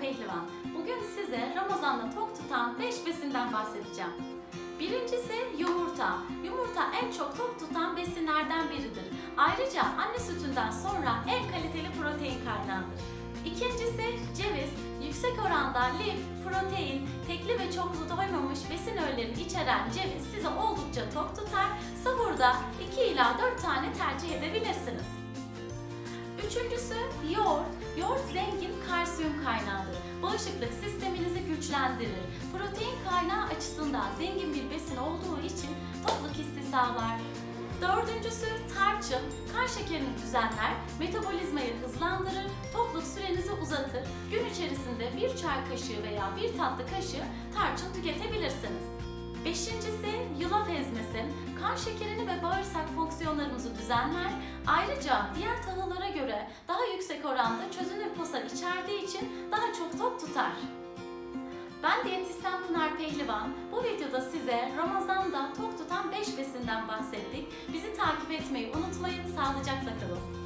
Pehlivan. Bugün size Ramazan'da tok tutan 5 besinden bahsedeceğim. Birincisi yumurta. Yumurta en çok tok tutan besinlerden biridir. Ayrıca anne sütünden sonra en kaliteli protein kaynağıdır. İkincisi ceviz. Yüksek oranda lif, protein, tekli ve çoklu doymamış besin öğelerini içeren ceviz sizi oldukça tok tutar. Sahurda 2 ila 4 tane tercih edebilirsiniz. Üçüncüsü yoğurt. Yoğurt zengin kalsiyum kaynağıdır. Bağışıklık sisteminizi güçlendirir. Protein kaynağı açısından zengin bir besin olduğu için tokluk hissi sağlar. Dördüncüsü tarçın. Kan şekerini düzenler, metabolizmayı hızlandırır, tokluk sürenizi uzatır. Gün içerisinde bir çay kaşığı veya bir tatlı kaşığı tarçın tüketebilirsiniz. Beşincisi yulaf ezmesi. Kan şekerini ve bağırsak fonksiyonlarımızı düzenler. Ayrıca diğer tahıllara posa içerdiği için daha çok tok tutar. Ben diyetisyen Pınar Pehlivan. Bu videoda size Ramazan'da tok tutan 5 besinden bahsettik. Bizi takip etmeyi unutmayın. Sağlıcakla kalın.